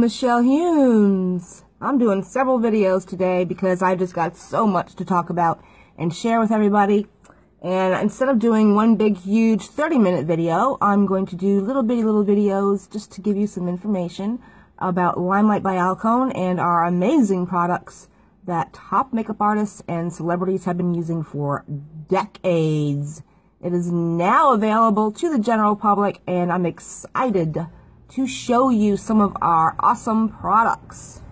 Michelle Humes. I'm doing several videos today because I just got so much to talk about and share with everybody. And instead of doing one big, huge 30-minute video, I'm going to do little bitty little videos just to give you some information about Limelight by Alcone and our amazing products that top makeup artists and celebrities have been using for decades. It is now available to the general public and I'm excited to show you some of our awesome products.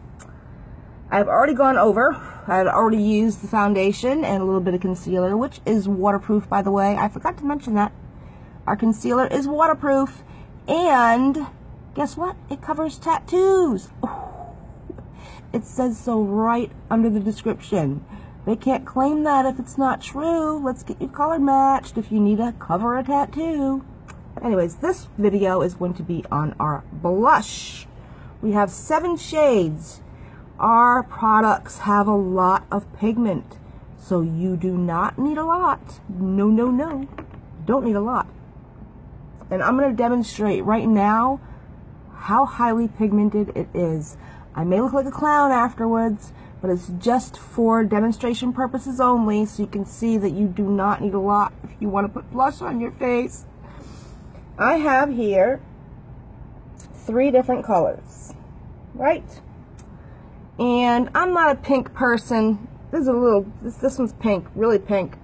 I've already gone over, I had already used the foundation and a little bit of concealer, which is waterproof by the way. I forgot to mention that. Our concealer is waterproof and guess what? It covers tattoos. It says so right under the description. They can't claim that if it's not true. Let's get you color matched if you need to cover a tattoo. Anyways, this video is going to be on our blush. We have seven shades. Our products have a lot of pigment, so you do not need a lot. No, no, no. Don't need a lot. And I'm going to demonstrate right now how highly pigmented it is. I may look like a clown afterwards, but it's just for demonstration purposes only, so you can see that you do not need a lot if you want to put blush on your face. I have here three different colors, right? And I'm not a pink person. This is a little, this, this one's pink, really pink.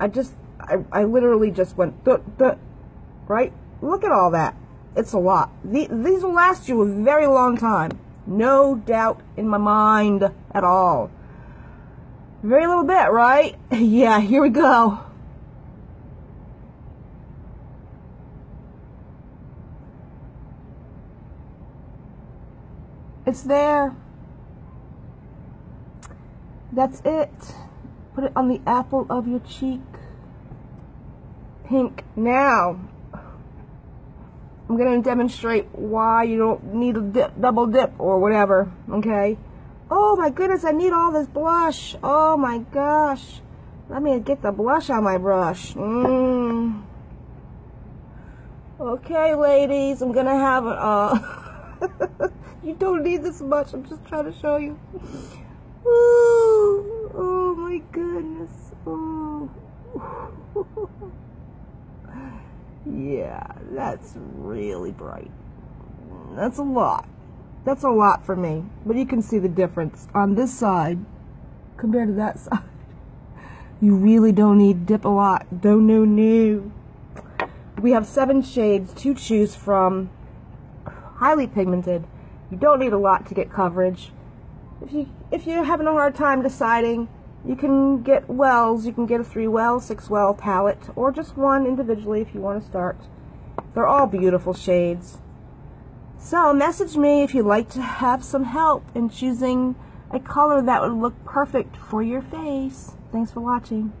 I just, I, I literally just went, duh, duh, right? Look at all that. It's a lot. The, these will last you a very long time. No doubt in my mind at all. Very little bit, right? yeah, here we go. It's there. That's it. Put it on the apple of your cheek. Pink. Now, I'm going to demonstrate why you don't need a dip, double dip or whatever, okay? Oh my goodness, I need all this blush. Oh my gosh. Let me get the blush on my brush. Mm. Okay, ladies, I'm going to have it. Uh, you don't need this much. I'm just trying to show you. Ooh, oh my goodness. Oh. yeah, that's really bright. That's a lot. That's a lot for me. But you can see the difference on this side compared to that side. You really don't need dip a lot. Don't no no. We have seven shades to choose from. Highly pigmented. You don't need a lot to get coverage. If you if you're having a hard time deciding, you can get wells. You can get a three well, six well palette, or just one individually if you want to start. They're all beautiful shades. So message me if you'd like to have some help in choosing a color that would look perfect for your face. Thanks for watching.